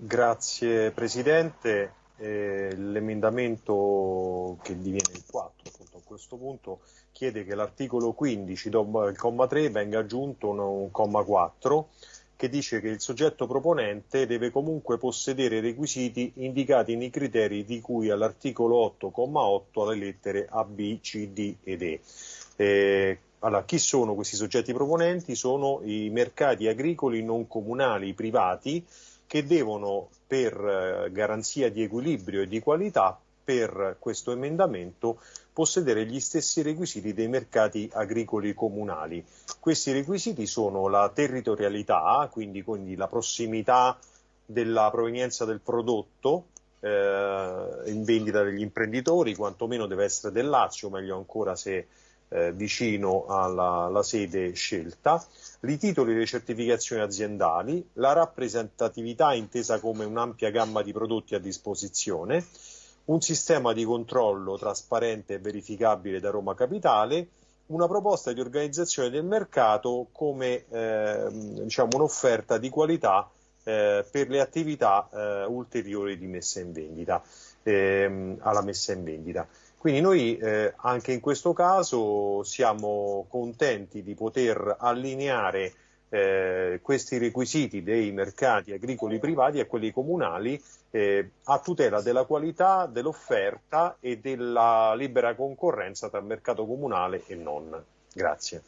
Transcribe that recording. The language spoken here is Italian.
Grazie Presidente. Eh, l'emendamento che diviene il 4 appunto, a questo punto chiede che l'articolo 15, dopo il comma 3, venga aggiunto un, un comma 4 che dice che il soggetto proponente deve comunque possedere i requisiti indicati nei criteri di cui all'articolo 8,8 alle lettere A, B, C, D ed E. Eh, allora, chi sono questi soggetti proponenti? Sono i mercati agricoli non comunali privati che devono, per eh, garanzia di equilibrio e di qualità, per questo emendamento possedere gli stessi requisiti dei mercati agricoli comunali. Questi requisiti sono la territorialità, quindi, quindi la prossimità della provenienza del prodotto eh, in vendita degli imprenditori, quantomeno deve essere del Lazio, meglio ancora se eh, vicino alla, alla, sede scelta, i titoli delle certificazioni aziendali, la rappresentatività intesa come un'ampia gamma di prodotti a disposizione, un sistema di controllo trasparente e verificabile da Roma Capitale, una proposta di organizzazione del mercato come eh, diciamo, un'offerta di qualità eh, per le attività eh, ulteriori di messa in vendita, ehm, alla messa in vendita. Quindi noi eh, anche in questo caso siamo contenti di poter allineare eh, questi requisiti dei mercati agricoli privati a quelli comunali eh, a tutela della qualità, dell'offerta e della libera concorrenza tra mercato comunale e non. Grazie.